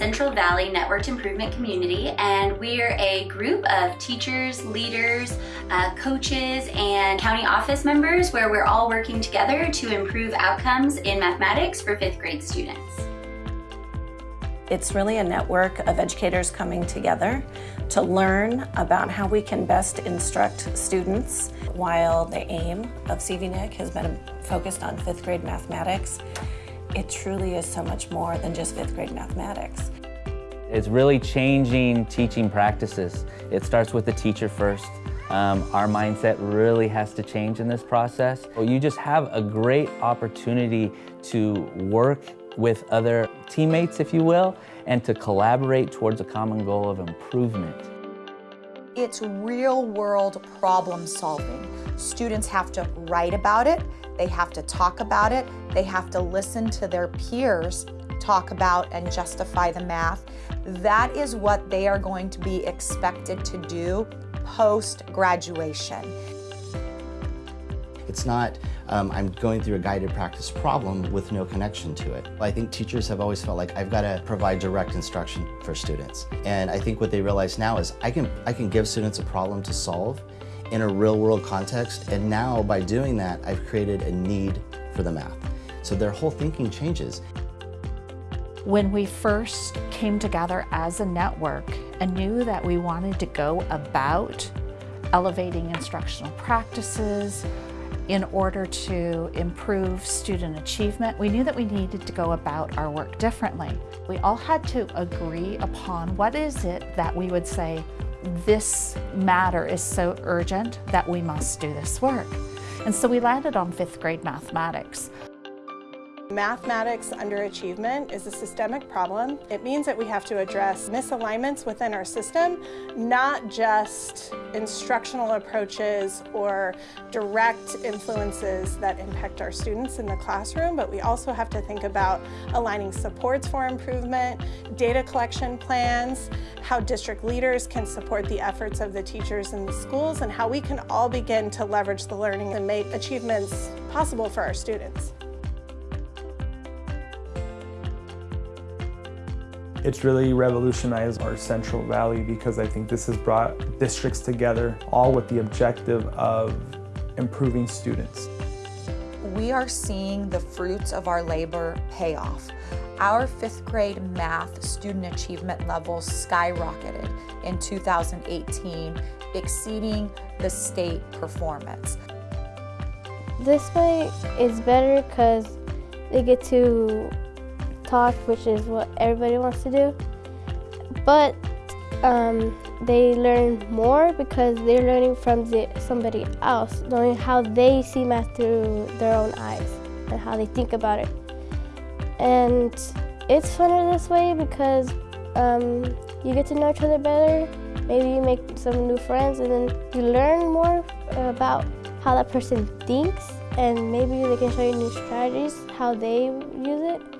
Networked Improvement Community, and we're a group of teachers, leaders, uh, coaches, and county office members where we're all working together to improve outcomes in mathematics for fifth grade students. It's really a network of educators coming together to learn about how we can best instruct students. While the aim of CVNIC has been focused on fifth grade mathematics, it truly is so much more than just fifth grade mathematics. It's really changing teaching practices. It starts with the teacher first. Um, our mindset really has to change in this process. You just have a great opportunity to work with other teammates, if you will, and to collaborate towards a common goal of improvement. It's real world problem solving. Students have to write about it, they have to talk about it, they have to listen to their peers talk about and justify the math. That is what they are going to be expected to do post-graduation. It's not, um, I'm going through a guided practice problem with no connection to it. I think teachers have always felt like I've got to provide direct instruction for students. And I think what they realize now is I can, I can give students a problem to solve in a real world context. And now by doing that, I've created a need for the math. So their whole thinking changes. When we first came together as a network and knew that we wanted to go about elevating instructional practices, in order to improve student achievement, we knew that we needed to go about our work differently. We all had to agree upon what is it that we would say, this matter is so urgent that we must do this work. And so we landed on fifth grade mathematics. Mathematics underachievement is a systemic problem. It means that we have to address misalignments within our system, not just instructional approaches or direct influences that impact our students in the classroom, but we also have to think about aligning supports for improvement, data collection plans, how district leaders can support the efforts of the teachers in the schools, and how we can all begin to leverage the learning and make achievements possible for our students. It's really revolutionized our Central Valley because I think this has brought districts together all with the objective of improving students. We are seeing the fruits of our labor pay off. Our fifth grade math student achievement levels skyrocketed in 2018, exceeding the state performance. This way is better because they get to talk, which is what everybody wants to do. But um, they learn more because they're learning from the, somebody else, knowing how they see math through their own eyes and how they think about it. And it's funner this way because um, you get to know each other better. Maybe you make some new friends and then you learn more about how that person thinks and maybe they can show you new strategies, how they use it.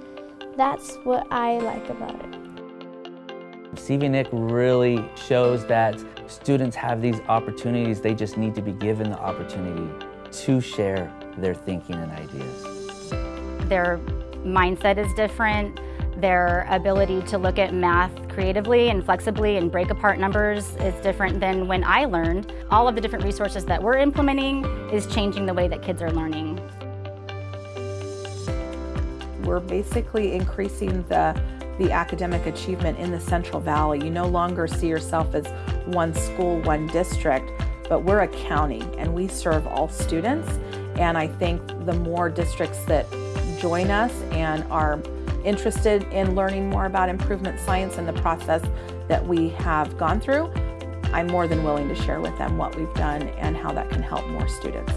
That's what I like about it. CVNIC really shows that students have these opportunities, they just need to be given the opportunity to share their thinking and ideas. Their mindset is different, their ability to look at math creatively and flexibly and break apart numbers is different than when I learned. All of the different resources that we're implementing is changing the way that kids are learning we're basically increasing the, the academic achievement in the Central Valley. You no longer see yourself as one school, one district, but we're a county and we serve all students. And I think the more districts that join us and are interested in learning more about improvement science and the process that we have gone through, I'm more than willing to share with them what we've done and how that can help more students.